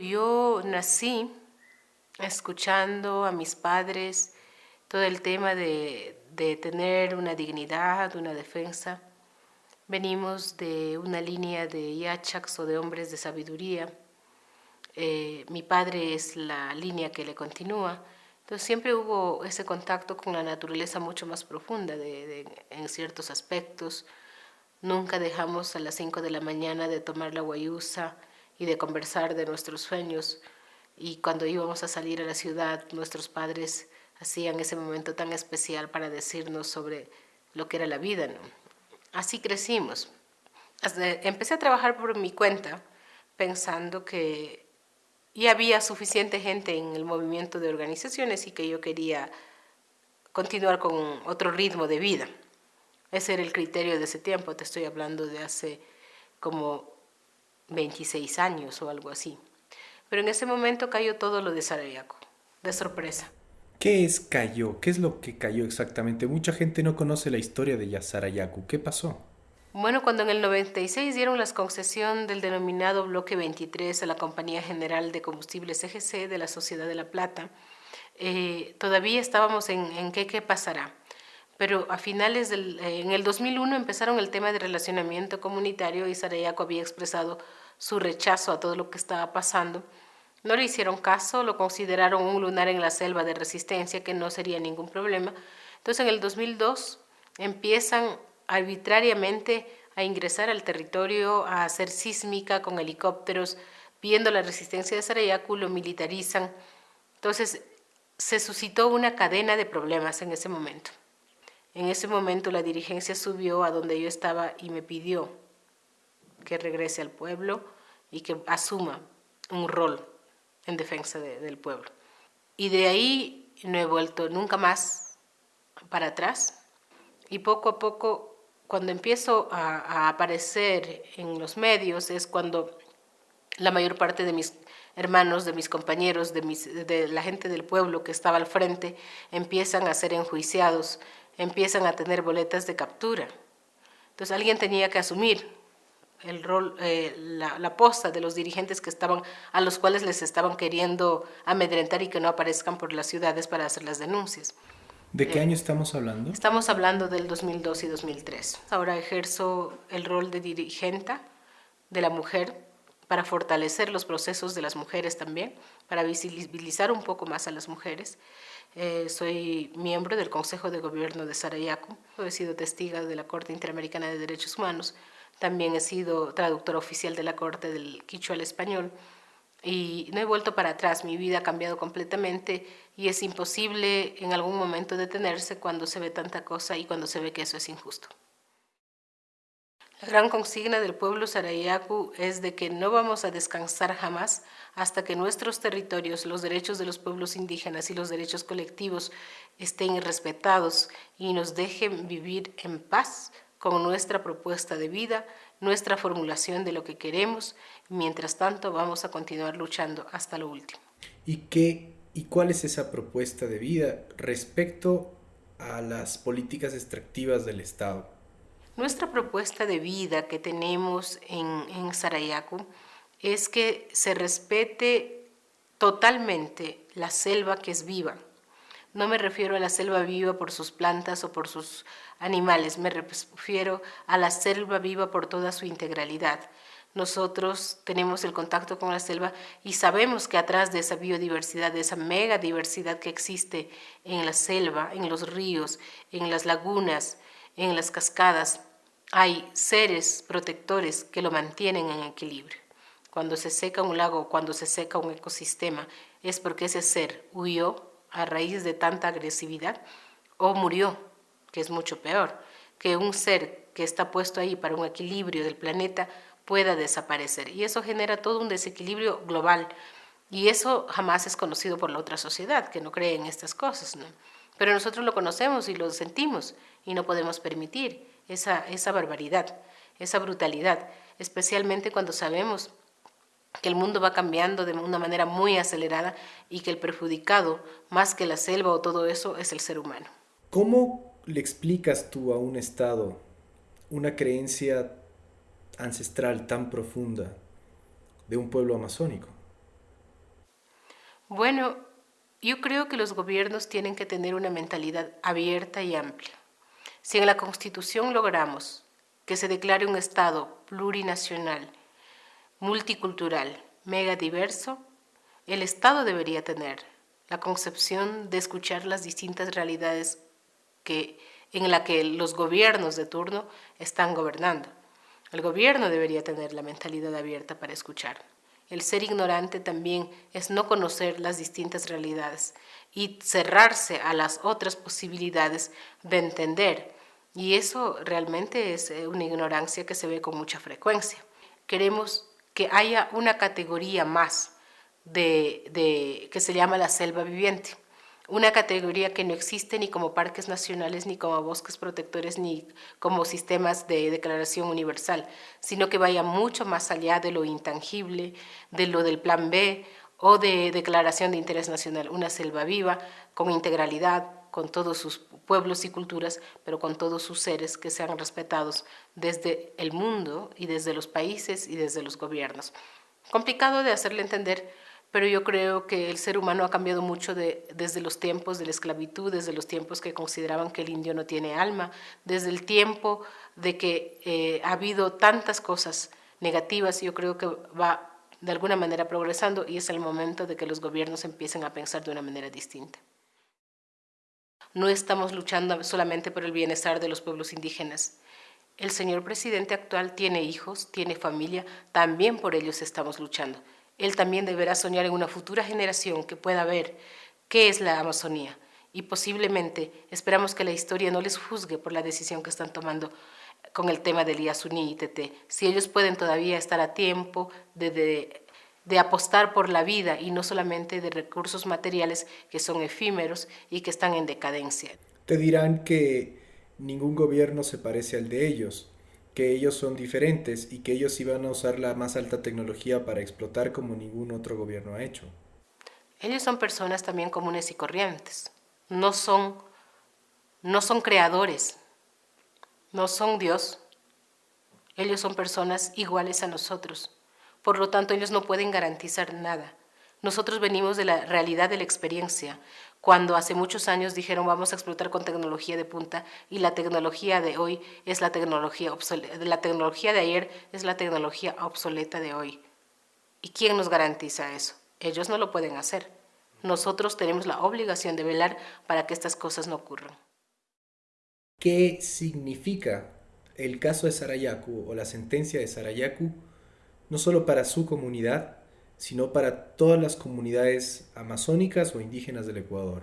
Yo nací escuchando a mis padres todo el tema de, tener una dignidad, una defensa. Venimos de una línea de yachaks o de hombres de sabiduría. Eh, mi padre es la línea que le continúa. Entonces siempre hubo ese contacto con la naturaleza mucho más profunda en ciertos aspectos. Nunca dejamos a las 5 de la mañana de tomar la guayusa y de conversar de nuestros sueños. Y cuando íbamos a salir a la ciudad, nuestros padres hacían ese momento tan especial para decirnos sobre lo que era la vida. Así crecimos. empecé a trabajar por mi cuenta pensando que ya había suficiente gente en el movimiento de organizaciones y que yo quería continuar con otro ritmo de vida. Ese era el criterio de ese tiempo, te estoy hablando de hace como 26 años o algo así. Pero en ese momento cayó todo lo de Sarayaco, de sorpresa. ¿Qué es cayó? ¿Qué es lo que cayó exactamente? Mucha gente no conoce la historia de Sarayaku. ¿Qué pasó? Bueno, cuando en el 96 dieron la concesión del denominado Bloque 23 a la Compañía General de Combustibles EGC de la Sociedad de la Plata, eh, todavía estábamos en, en qué, qué pasará pero a finales del, eh, en el 2001 empezaron el tema de relacionamiento comunitario y Sarayaco había expresado su rechazo a todo lo que estaba pasando. No le hicieron caso, lo consideraron un lunar en la selva de resistencia que no sería ningún problema. Entonces en el 2002 empiezan arbitrariamente a ingresar al territorio, a hacer sísmica con helicópteros, viendo la resistencia de Sarayaco, lo militarizan. Entonces se suscitó una cadena de problemas en ese momento. En ese momento la dirigencia subió a donde yo estaba y me pidió que regrese al pueblo y que asuma un rol en defensa del pueblo. Y de ahí no he vuelto nunca más para atrás. Y poco a poco, cuando empiezo a, aparecer en los medios, es cuando la mayor parte de mis hermanos, de mis compañeros, de, de la gente del pueblo que estaba al frente, empiezan a ser enjuiciados empiezan a tener boletas de captura. Entonces alguien tenía que asumir el rol, eh, la, posta de los dirigentes que estaban, a los cuales les estaban queriendo amedrentar y que no aparezcan por las ciudades para hacer las denuncias. ¿De qué eh, año estamos hablando? Estamos hablando del 2002 y 2003. Ahora ejerzo el rol de dirigente de la mujer para fortalecer los procesos de las mujeres también, para visibilizar un poco más a las mujeres. Eh, soy miembro del Consejo de Gobierno de Sarayaco, he sido testiga de la Corte Interamericana de Derechos Humanos, también he sido traductora oficial de la Corte del Quichua al español y no he vuelto para atrás, mi vida ha cambiado completamente y es imposible en algún momento detenerse cuando se ve tanta cosa y cuando se ve que eso es injusto. La gran consigna del pueblo sarayaku es de que no vamos a descansar jamás hasta que nuestros territorios, los derechos de los pueblos indígenas y los derechos colectivos estén respetados y nos dejen vivir en paz con nuestra propuesta de vida, nuestra formulación de lo que queremos. Mientras tanto, vamos a continuar luchando hasta lo último. ¿Y, qué, y cuál es esa propuesta de vida respecto a las políticas extractivas del Estado? Nuestra propuesta de vida que tenemos en, en Sarayaco es que se respete totalmente la selva que es viva. No me refiero a la selva viva por sus plantas o por sus animales, me refiero a la selva viva por toda su integralidad. Nosotros tenemos el contacto con la selva y sabemos que atrás de esa biodiversidad, de esa mega diversidad que existe en la selva, en los ríos, en las lagunas, en las cascadas, hay seres protectores que lo mantienen en equilibrio. Cuando se seca un lago, cuando se seca un ecosistema, es porque ese ser huyó a raíz de tanta agresividad o murió, que es mucho peor, que un ser que está puesto ahí para un equilibrio del planeta pueda desaparecer. Y eso genera todo un desequilibrio global. Y eso jamás es conocido por la otra sociedad, que no cree en estas cosas. ¿no? Pero nosotros lo conocemos y lo sentimos y no podemos permitir esa, esa barbaridad, esa brutalidad, especialmente cuando sabemos que el mundo va cambiando de una manera muy acelerada y que el perjudicado, más que la selva o todo eso, es el ser humano. ¿Cómo le explicas tú a un Estado una creencia ancestral tan profunda de un pueblo amazónico? Bueno, yo creo que los gobiernos tienen que tener una mentalidad abierta y amplia. Si en la Constitución logramos que se declare un Estado plurinacional, multicultural, megadiverso, el Estado debería tener la concepción de escuchar las distintas realidades que, en la que los gobiernos de turno están gobernando. El gobierno debería tener la mentalidad abierta para escuchar. El ser ignorante también es no conocer las distintas realidades y cerrarse a las otras posibilidades de entender. Y eso realmente es eh, una ignorancia que se ve con mucha frecuencia. Queremos que haya una categoría más de, que se llama la selva viviente, una categoría que no existe ni como parques nacionales, ni como bosques protectores, ni como sistemas de declaración universal, sino que vaya mucho más allá de lo intangible, de lo del plan B o de declaración de interés nacional, una selva viva, con integralidad, con todos sus pueblos y culturas, pero con todos sus seres que sean respetados desde el mundo y desde los países y desde los gobiernos. Complicado de hacerle entender pero yo creo que el ser humano ha cambiado mucho desde los tiempos de la esclavitud, desde los tiempos que consideraban que el indio no tiene alma, desde el tiempo de que eh, ha habido tantas cosas negativas, yo creo que va de alguna manera progresando y es el momento de que los gobiernos empiecen a pensar de una manera distinta. No estamos luchando solamente por el bienestar de los pueblos indígenas. El señor presidente actual tiene hijos, tiene familia, también por ellos estamos luchando él también deberá soñar en una futura generación que pueda ver qué es la Amazonía y posiblemente esperamos que la historia no les juzgue por la decisión que están tomando con el tema del Yasuní y TT. Si ellos pueden todavía estar a tiempo de, de apostar por la vida y no solamente de recursos materiales que son efímeros y que están en decadencia. Te dirán que ningún gobierno se parece al de ellos, que ellos son diferentes y que ellos iban a usar la más alta tecnología para explotar como ningún otro gobierno ha hecho. Ellos son personas también comunes y corrientes. No son, no son creadores, no son Dios. Ellos son personas iguales a nosotros. Por lo tanto, ellos no pueden garantizar nada. Nosotros venimos de la realidad de la experiencia, cuando hace muchos años dijeron vamos a explotar con tecnología de punta y la tecnología de hoy es la tecnología obsoleta, la tecnología de ayer es la tecnología obsoleta de hoy. ¿Y quién nos garantiza eso? Ellos no lo pueden hacer. Nosotros tenemos la obligación de velar para que estas cosas no ocurran. ¿Qué significa el caso de Sarayaku o la sentencia de Sarayaku, no solo para su comunidad, sino para todas las comunidades amazónicas o indígenas del Ecuador?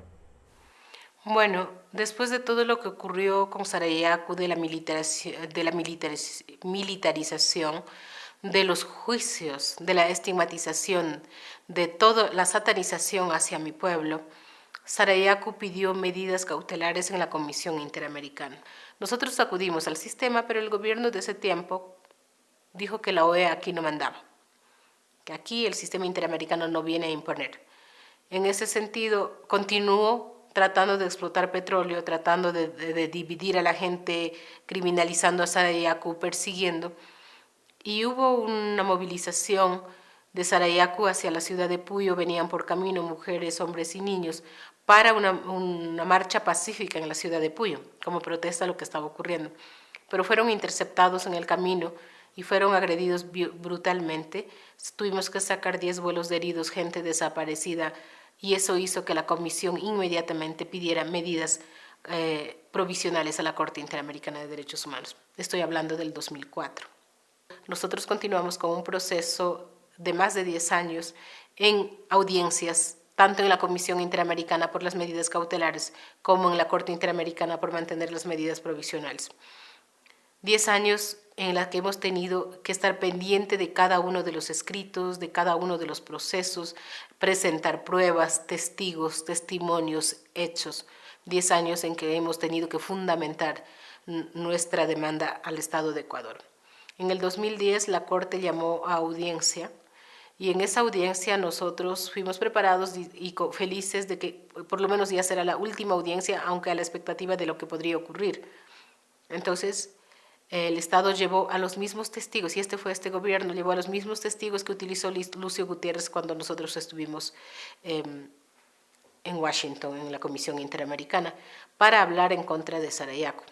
Bueno, después de todo lo que ocurrió con Sarayaku, de la, militarización, de los juicios, de la estigmatización, de toda la satanización hacia mi pueblo, Sarayaku pidió medidas cautelares en la Comisión Interamericana. Nosotros acudimos al sistema, pero el gobierno de ese tiempo dijo que la OEA aquí no mandaba que aquí el sistema interamericano no viene a imponer. En ese sentido, continuó tratando de explotar petróleo, tratando de, dividir a la gente, criminalizando a Sarayaku, persiguiendo. Y hubo una movilización de Sarayaku hacia la ciudad de Puyo, venían por camino mujeres, hombres y niños, para una, una marcha pacífica en la ciudad de Puyo, como protesta a lo que estaba ocurriendo. Pero fueron interceptados en el camino y fueron agredidos brutalmente. Tuvimos que sacar 10 vuelos de heridos, gente desaparecida, y eso hizo que la comisión inmediatamente pidiera medidas eh, provisionales a la Corte Interamericana de Derechos Humanos. Estoy hablando del 2004. Nosotros continuamos con un proceso de más de 10 años en audiencias, tanto en la Comisión Interamericana por las medidas cautelares como en la Corte Interamericana por mantener las medidas provisionales. 10 años en la que hemos tenido que estar pendiente de cada uno de los escritos, de cada uno de los procesos, presentar pruebas, testigos, testimonios, hechos. Diez años en que hemos tenido que fundamentar nuestra demanda al Estado de Ecuador. En el 2010 la Corte llamó a audiencia y en esa audiencia nosotros fuimos preparados y, felices de que por lo menos ya será la última audiencia, aunque a la expectativa de lo que podría ocurrir. Entonces, el Estado llevó a los mismos testigos, y este fue este gobierno, llevó a los mismos testigos que utilizó Lucio Gutiérrez cuando nosotros estuvimos em, en Washington, en la Comisión Interamericana, para hablar en contra de Sarayaco.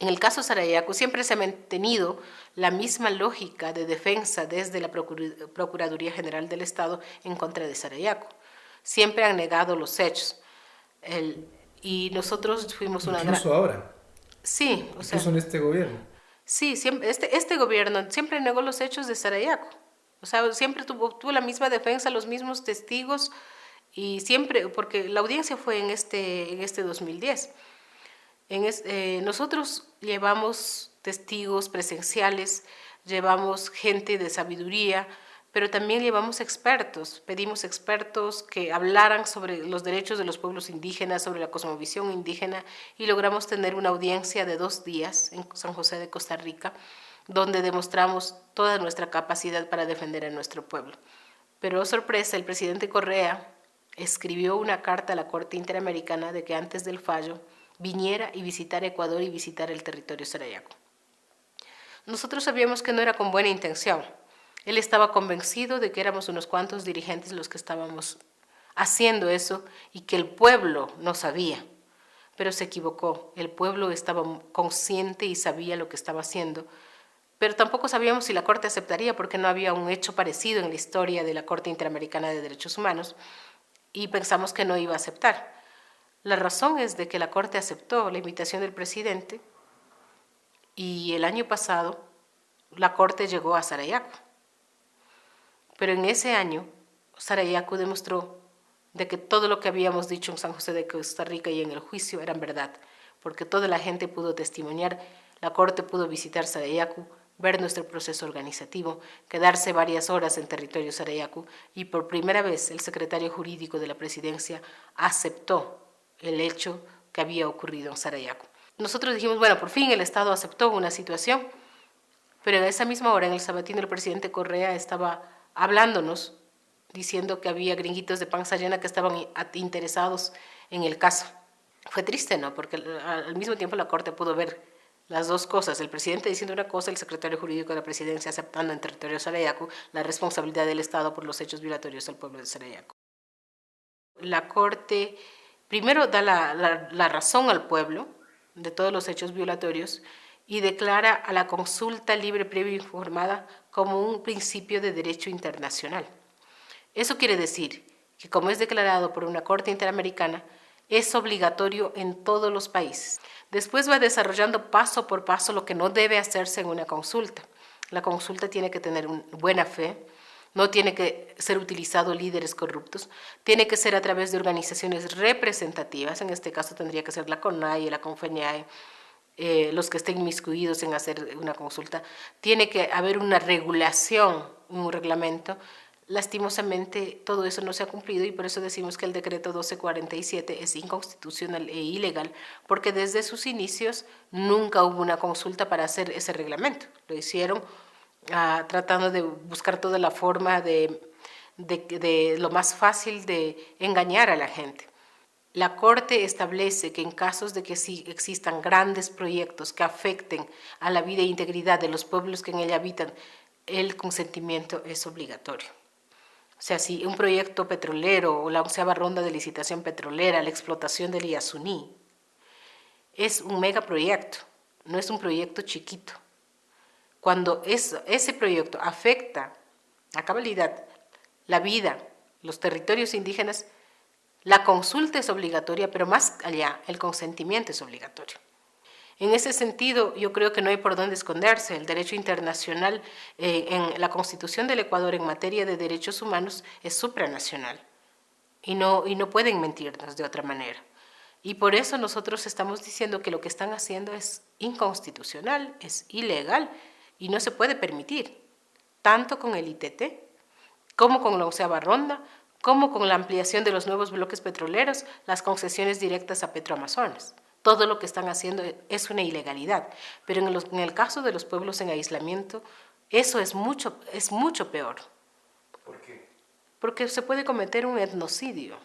En el caso Sarayaco siempre se ha mantenido la misma lógica de defensa desde la Procuraduría General del Estado en contra de Sarayaco. Siempre han negado los hechos. y nosotros fuimos una Incluso ahora. Sí, o sea. en este gobierno. Sí, siempre, este, este gobierno siempre negó los hechos de Sarayaco. O sea, siempre tuvo, tuvo la misma defensa, los mismos testigos y siempre, porque la audiencia fue en este, en este 2010. En eh, nosotros llevamos testigos presenciales, llevamos gente de sabiduría, pero también llevamos expertos, pedimos expertos que hablaran sobre los derechos de los pueblos indígenas, sobre la cosmovisión indígena y logramos tener una audiencia de dos días en San José de Costa Rica, donde demostramos toda nuestra capacidad para defender a nuestro pueblo. Pero sorpresa, el presidente Correa escribió una carta a la Corte Interamericana de que antes del fallo viniera y visitara Ecuador y visitar el territorio sarayaco. Nosotros sabíamos que no era con buena intención, él estaba convencido de que éramos unos cuantos dirigentes los que estábamos haciendo eso y que el pueblo no sabía. Pero se equivocó. El pueblo estaba consciente y sabía lo que estaba haciendo. Pero tampoco sabíamos si la Corte aceptaría porque no había un hecho parecido en la historia de la Corte Interamericana de Derechos Humanos y pensamos que no iba a aceptar. La razón es de que la Corte aceptó la invitación del presidente y el año pasado la Corte llegó a Sarayaco. Pero en ese año, Sarayaku demostró de que todo lo que habíamos dicho en San José de Costa Rica y en el juicio eran verdad, porque toda la gente pudo testimoniar, la corte pudo visitar Sarayaku, ver nuestro proceso organizativo, quedarse varias horas en territorio Sarayaku y por primera vez el secretario jurídico de la presidencia aceptó el hecho que había ocurrido en Sarayaku. Nosotros dijimos, bueno, por fin el Estado aceptó una situación, pero en esa misma hora en el sabatino el presidente Correa estaba hablándonos, diciendo que había gringuitos de panza llena que estaban interesados en el caso. Fue triste, ¿no? Porque al mismo tiempo la Corte pudo ver las dos cosas, el presidente diciendo una cosa, el secretario jurídico de la presidencia aceptando en territorio Sarayaku la responsabilidad del Estado por los hechos violatorios al pueblo de Sarayaku. La Corte primero da la razón al pueblo de todos los hechos violatorios y declara a la consulta libre, previa informada como un principio de derecho internacional. Eso quiere decir que como es declarado por una Corte Interamericana, es obligatorio en todos los países. Después va desarrollando paso por paso lo que no debe hacerse en una consulta. La consulta tiene que tener buena fe, no tiene que ser utilizado líderes corruptos, tiene que ser a través de organizaciones representativas, en este caso tendría que ser la CONAI, la CONFENIAE, eh, los que estén inmiscuidos en hacer una consulta, tiene que haber una regulación, un reglamento. Lastimosamente todo eso no se ha cumplido y por eso decimos que el decreto 1247 es inconstitucional e ilegal, porque desde sus inicios nunca hubo una consulta para hacer ese reglamento. Lo hicieron ah, tratando de buscar toda la forma de, de lo más fácil de engañar a la gente. La Corte establece que en casos de que sí existan grandes proyectos que afecten a la vida e integridad de los pueblos que en ella habitan, el consentimiento es obligatorio. O sea, si un proyecto petrolero o la onceava ronda de licitación petrolera, la explotación del Iasuní, es un megaproyecto, no es un proyecto chiquito. Cuando ese proyecto afecta a cabalidad la vida, los territorios indígenas, la consulta es obligatoria, pero más allá, el consentimiento es obligatorio. En ese sentido, yo creo que no hay por dónde esconderse. El derecho internacional eh, en la Constitución del Ecuador en materia de derechos humanos es supranacional y no, y no pueden mentirnos de otra manera. Y por eso nosotros estamos diciendo que lo que están haciendo es inconstitucional, es ilegal y no se puede permitir, tanto con el ITT como con la onceava ronda, como con la ampliación de los nuevos bloques petroleros, las concesiones directas a Petroamazonas. Todo lo que están haciendo es una ilegalidad, pero en, el caso de los pueblos en aislamiento, eso es mucho, es mucho peor. ¿Por qué? Porque se puede cometer un etnocidio.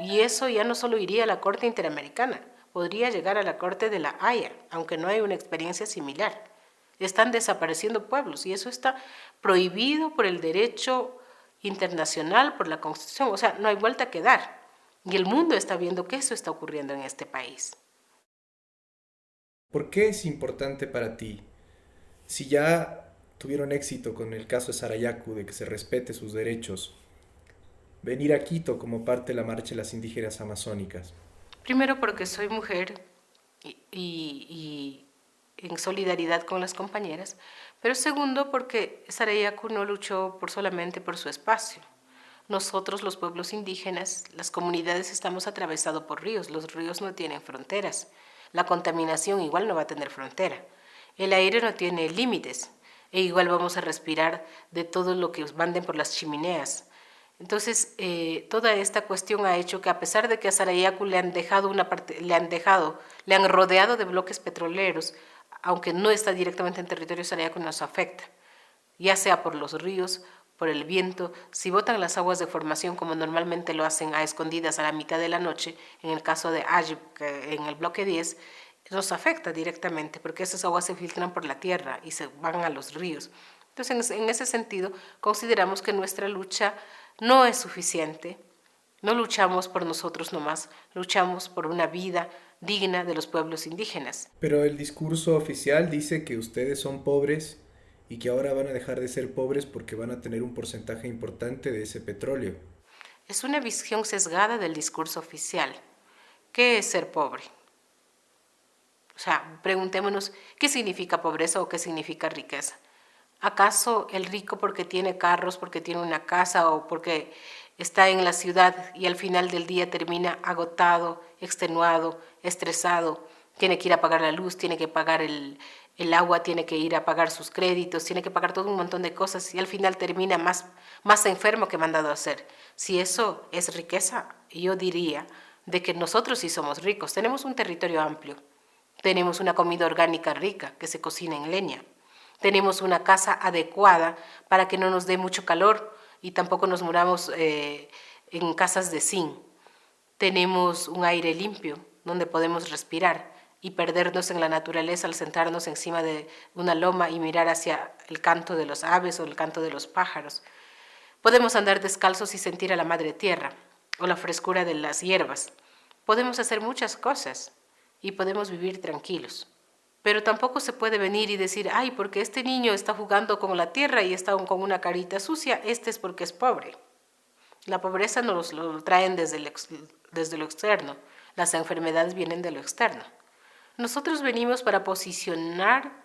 Y eso ya no solo iría a la Corte Interamericana, podría llegar a la Corte de la Haya, aunque no hay una experiencia similar. Están desapareciendo pueblos y eso está prohibido por el derecho internacional, por la Constitución. O sea, no hay vuelta que dar. Y el mundo está viendo que eso está ocurriendo en este país. ¿Por qué es importante para ti, si ya tuvieron éxito con el caso de Sarayaku, de que se respete sus derechos, venir a Quito como parte de la marcha de las indígenas amazónicas? Primero porque soy mujer y, y, en solidaridad con las compañeras, pero segundo porque Sarayaku no luchó por solamente por su espacio. Nosotros, los pueblos indígenas, las comunidades estamos atravesados por ríos, los ríos no tienen fronteras, la contaminación igual no va a tener frontera, el aire no tiene límites, e igual vamos a respirar de todo lo que manden por las chimeneas. Entonces, eh, toda esta cuestión ha hecho que a pesar de que a Sarayaku le han dejado le han dejado, le han rodeado de bloques petroleros, aunque no está directamente en territorio Sarayaku, nos afecta, ya sea por los ríos, por el viento, si botan las aguas de formación como normalmente lo hacen a escondidas a la mitad de la noche, en el caso de Ajib, en el bloque 10, nos afecta directamente porque esas aguas se filtran por la tierra y se van a los ríos. Entonces, en ese sentido, consideramos que nuestra lucha no es suficiente. No luchamos por nosotros nomás, luchamos por una vida digna de los pueblos indígenas. Pero el discurso oficial dice que ustedes son pobres y que ahora van a dejar de ser pobres porque van a tener un porcentaje importante de ese petróleo. Es una visión sesgada del discurso oficial. ¿Qué es ser pobre? O sea, preguntémonos qué significa pobreza o qué significa riqueza. ¿Acaso el rico porque tiene carros, porque tiene una casa o porque está en la ciudad y al final del día termina agotado, extenuado, estresado, tiene que ir a pagar la luz, tiene que pagar el, el agua, tiene que ir a pagar sus créditos, tiene que pagar todo un montón de cosas y al final termina más, más enfermo que mandado a hacer? Si eso es riqueza, yo diría de que nosotros sí somos ricos, tenemos un territorio amplio, tenemos una comida orgánica rica que se cocina en leña, tenemos una casa adecuada para que no nos dé mucho calor y tampoco nos muramos eh, en casas de zinc. Tenemos un aire limpio donde podemos respirar y perdernos en la naturaleza al sentarnos encima de una loma y mirar hacia el canto de los aves o el canto de los pájaros. Podemos andar descalzos y sentir a la madre tierra o la frescura de las hierbas. Podemos hacer muchas cosas y podemos vivir tranquilos. Pero tampoco se puede venir y decir, ay, porque este niño está jugando con la tierra y está con una carita sucia, este es porque es pobre. La pobreza nos lo traen desde, desde lo externo, las enfermedades vienen de lo externo. Nosotros venimos para posicionar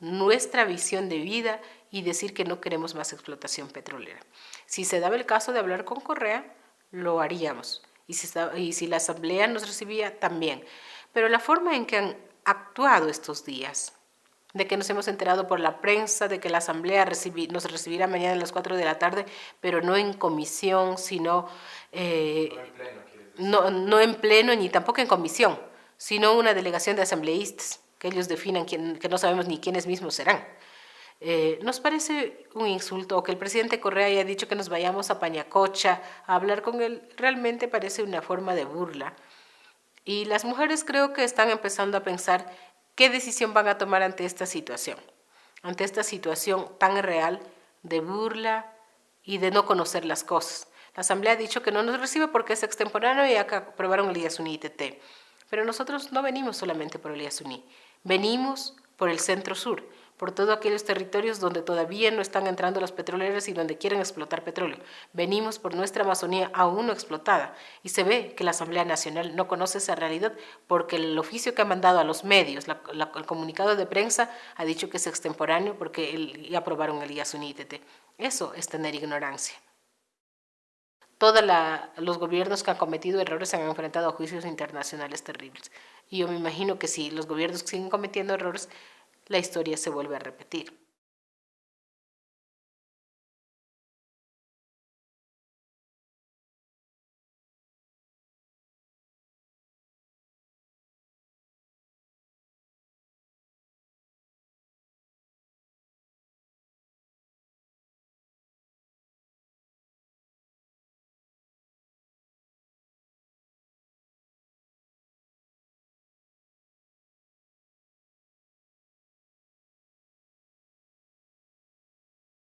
nuestra visión de vida y decir que no queremos más explotación petrolera. Si se daba el caso de hablar con Correa, lo haríamos. Y si, la asamblea nos recibía, también. Pero la forma en que han actuado estos días, de que nos hemos enterado por la prensa, de que la Asamblea nos recibirá mañana a las 4 de la tarde, pero no en comisión, sino... Eh, no, no, en pleno ni tampoco en comisión, sino una delegación de asambleístas, que ellos definan quién, que no sabemos ni quiénes mismos serán. Eh, nos parece un insulto, que el presidente Correa haya dicho que nos vayamos a Pañacocha a hablar con él, realmente parece una forma de burla y las mujeres creo que están empezando a pensar qué decisión van a tomar ante esta situación, ante esta situación tan real de burla y de no conocer las cosas. La Asamblea ha dicho que no nos recibe porque es extemporáneo y aprobaron el IASUNI ITT. Pero nosotros no venimos solamente por el IASUNI, venimos por el centro sur por todos aquellos territorios donde todavía no están entrando los petroleros y donde quieren explotar petróleo. Venimos por nuestra Amazonía aún no explotada y se ve que la Asamblea Nacional no conoce esa realidad porque el oficio que ha mandado a los medios, el comunicado de prensa ha dicho que es extemporáneo porque ya aprobaron el IASUNITT. Eso es tener ignorancia. Todos los gobiernos que han cometido errores se han enfrentado a juicios internacionales terribles. Y yo me imagino que si los gobiernos siguen cometiendo errores, la historia se vuelve a repetir.